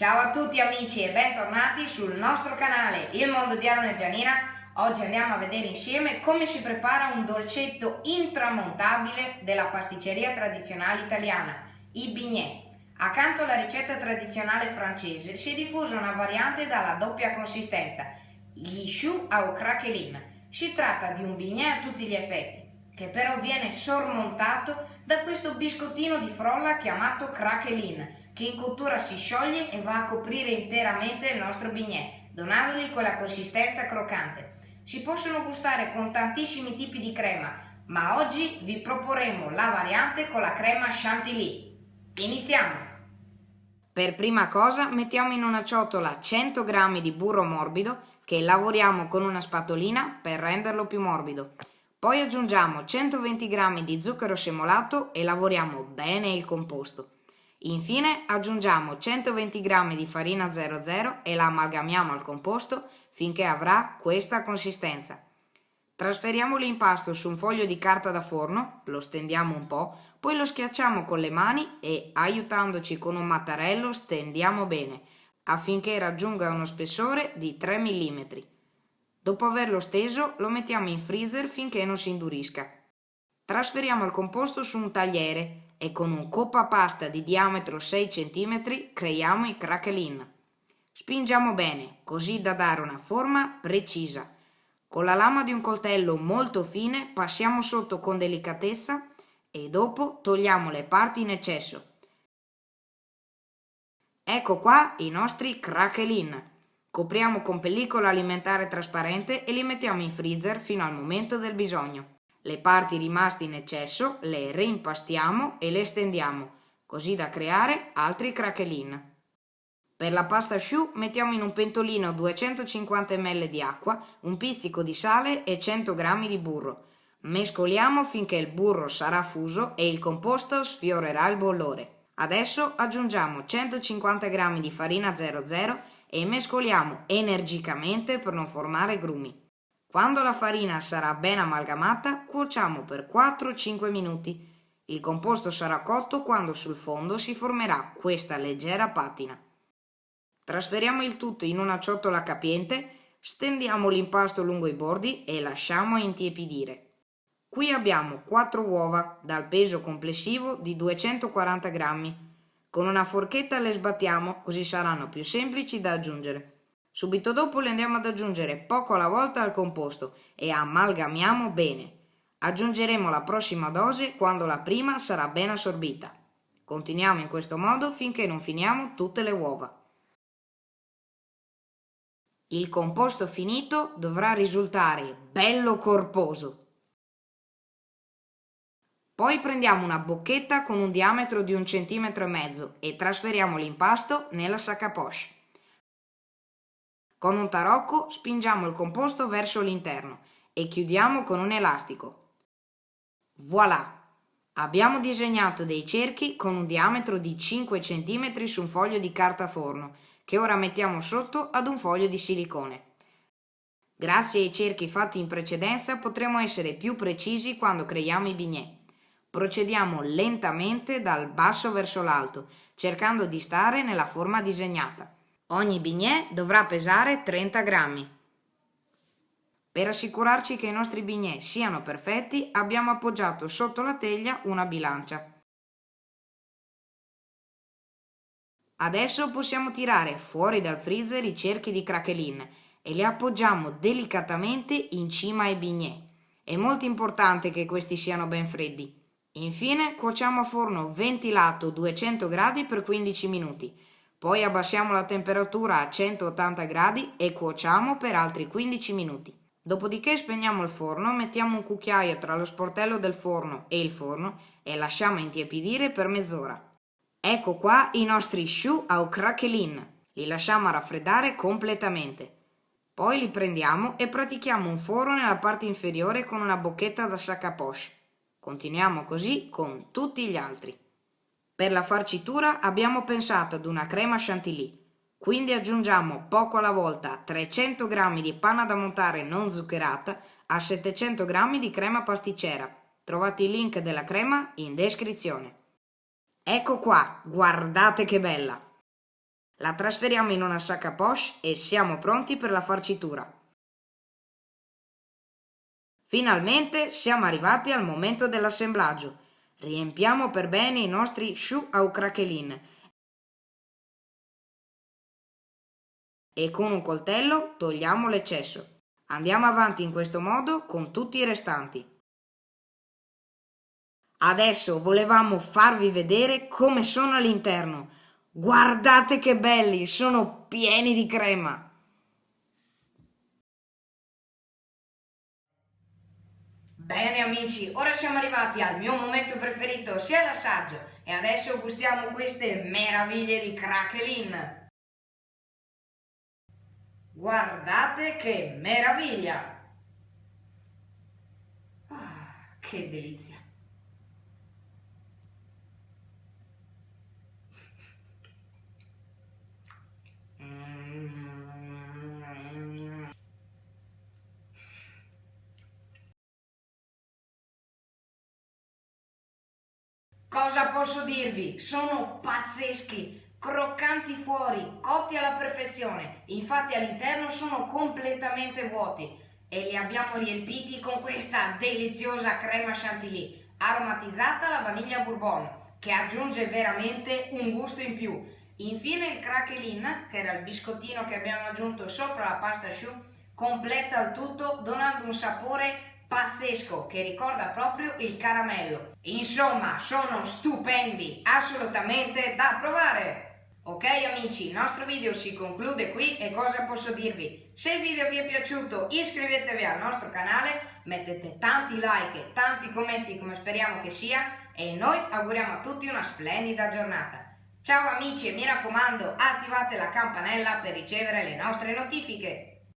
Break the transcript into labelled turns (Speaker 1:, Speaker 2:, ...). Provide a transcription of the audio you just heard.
Speaker 1: Ciao a tutti amici e bentornati sul nostro canale Il Mondo di Aaron e Gianina. Oggi andiamo a vedere insieme come si prepara un dolcetto intramontabile della pasticceria tradizionale italiana, i bignè. Accanto alla ricetta tradizionale francese si è diffusa una variante dalla doppia consistenza, gli choux au craquelin. Si tratta di un bignè a tutti gli effetti, che però viene sormontato da questo biscottino di frolla chiamato craquelin, che in cottura si scioglie e va a coprire interamente il nostro bignè, donandogli quella consistenza croccante. Si possono gustare con tantissimi tipi di crema, ma oggi vi proporremo la variante con la crema chantilly. Iniziamo! Per prima cosa mettiamo in una ciotola 100 g di burro morbido che lavoriamo con una spatolina per renderlo più morbido. Poi aggiungiamo 120 g di zucchero semolato e lavoriamo bene il composto. Infine aggiungiamo 120 g di farina 00 e la amalgamiamo al composto finché avrà questa consistenza. Trasferiamo l'impasto su un foglio di carta da forno, lo stendiamo un po', poi lo schiacciamo con le mani e, aiutandoci con un mattarello, stendiamo bene, affinché raggiunga uno spessore di 3 mm. Dopo averlo steso, lo mettiamo in freezer finché non si indurisca. Trasferiamo il composto su un tagliere e con un coppa pasta di diametro 6 cm creiamo i craquelin. Spingiamo bene, così da dare una forma precisa. Con la lama di un coltello molto fine passiamo sotto con delicatezza e dopo togliamo le parti in eccesso. Ecco qua i nostri craquelin. Copriamo con pellicola alimentare trasparente e li mettiamo in freezer fino al momento del bisogno. Le parti rimaste in eccesso le reimpastiamo e le stendiamo, così da creare altri craquelin. Per la pasta choux mettiamo in un pentolino 250 ml di acqua, un pizzico di sale e 100 g di burro. Mescoliamo finché il burro sarà fuso e il composto sfiorerà il bollore. Adesso aggiungiamo 150 g di farina 00 e mescoliamo energicamente per non formare grumi. Quando la farina sarà ben amalgamata, cuociamo per 4-5 minuti. Il composto sarà cotto quando sul fondo si formerà questa leggera patina. Trasferiamo il tutto in una ciotola capiente, stendiamo l'impasto lungo i bordi e lasciamo intiepidire. Qui abbiamo 4 uova dal peso complessivo di 240 grammi. Con una forchetta le sbattiamo così saranno più semplici da aggiungere. Subito dopo le andiamo ad aggiungere poco alla volta al composto e amalgamiamo bene. Aggiungeremo la prossima dose quando la prima sarà ben assorbita. Continuiamo in questo modo finché non finiamo tutte le uova. Il composto finito dovrà risultare bello corposo. Poi prendiamo una bocchetta con un diametro di un centimetro e mezzo e trasferiamo l'impasto nella sacca poche. Con un tarocco spingiamo il composto verso l'interno e chiudiamo con un elastico. Voilà! Abbiamo disegnato dei cerchi con un diametro di 5 cm su un foglio di carta forno che ora mettiamo sotto ad un foglio di silicone. Grazie ai cerchi fatti in precedenza potremo essere più precisi quando creiamo i bignè. Procediamo lentamente dal basso verso l'alto, cercando di stare nella forma disegnata. Ogni bignè dovrà pesare 30 grammi. Per assicurarci che i nostri bignè siano perfetti abbiamo appoggiato sotto la teglia una bilancia. Adesso possiamo tirare fuori dal freezer i cerchi di craquelin e li appoggiamo delicatamente in cima ai bignè. È molto importante che questi siano ben freddi. Infine cuociamo a forno ventilato 200 gradi per 15 minuti. Poi abbassiamo la temperatura a 180 gradi e cuociamo per altri 15 minuti. Dopodiché spegniamo il forno, mettiamo un cucchiaio tra lo sportello del forno e il forno e lasciamo intiepidire per mezz'ora. Ecco qua i nostri choux au craquelin. Li lasciamo raffreddare completamente. Poi li prendiamo e pratichiamo un foro nella parte inferiore con una bocchetta da sac à poche. Continuiamo così con tutti gli altri. Per la farcitura abbiamo pensato ad una crema chantilly. Quindi aggiungiamo poco alla volta 300 g di panna da montare non zuccherata a 700 g di crema pasticcera. Trovate il link della crema in descrizione. Ecco qua, guardate che bella! La trasferiamo in una sacca poche e siamo pronti per la farcitura. Finalmente siamo arrivati al momento dell'assemblaggio. Riempiamo per bene i nostri choux au craquelin e con un coltello togliamo l'eccesso. Andiamo avanti in questo modo con tutti i restanti. Adesso volevamo farvi vedere come sono all'interno. Guardate che belli, sono pieni di crema. Bene amici, ora siamo arrivati al mio momento preferito, sia l'assaggio, e adesso gustiamo queste meraviglie di craquelin. Guardate che meraviglia! Ah, che delizia! Cosa posso dirvi? Sono pazzeschi, croccanti fuori, cotti alla perfezione. Infatti all'interno sono completamente vuoti e li abbiamo riempiti con questa deliziosa crema chantilly aromatizzata alla vaniglia bourbon che aggiunge veramente un gusto in più. Infine il craquelin, che era il biscottino che abbiamo aggiunto sopra la pasta choux, completa il tutto donando un sapore pazzesco che ricorda proprio il caramello. Insomma, sono stupendi, assolutamente da provare! Ok amici, il nostro video si conclude qui e cosa posso dirvi? Se il video vi è piaciuto iscrivetevi al nostro canale, mettete tanti like tanti commenti come speriamo che sia e noi auguriamo a tutti una splendida giornata. Ciao amici e mi raccomando attivate la campanella per ricevere le nostre notifiche.